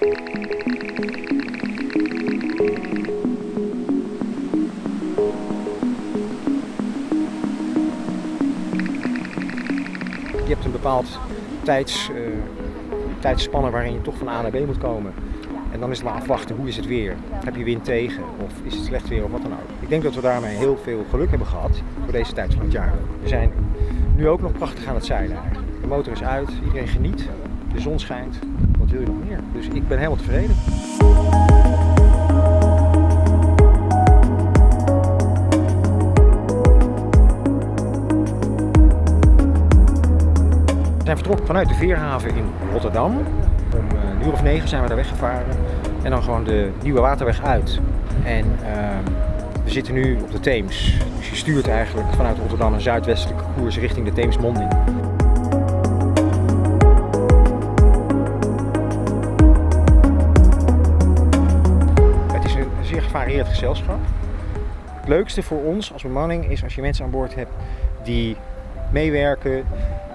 Je hebt een bepaald tijds, uh, tijdsspanne waarin je toch van A naar B moet komen. En dan is het maar afwachten, hoe is het weer? Heb je wind tegen of is het slecht weer of wat dan ook. Ik denk dat we daarmee heel veel geluk hebben gehad voor deze tijd van het jaar. We zijn nu ook nog prachtig aan het zeilen De motor is uit, iedereen geniet, de zon schijnt. Dus ik ben helemaal tevreden. We zijn vertrokken vanuit de Veerhaven in Rotterdam. Om eh, een uur of negen zijn we daar weggevaren. En dan gewoon de Nieuwe Waterweg uit. En ehm, we zitten nu op de Theems. Dus je stuurt eigenlijk vanuit Rotterdam een zuidwestelijke koers richting de Theemsmonding. Gevarieerd gezelschap. Het leukste voor ons als bemanning is als je mensen aan boord hebt die meewerken,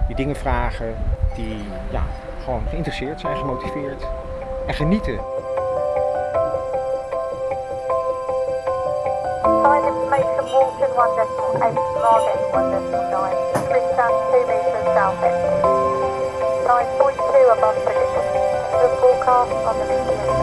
die dingen vragen, die ja, gewoon geïnteresseerd zijn, gemotiveerd en genieten. information Walton 1.8, Margate 1.9, Bridgetown 2 metres south end. 9.2 above prediction. The on the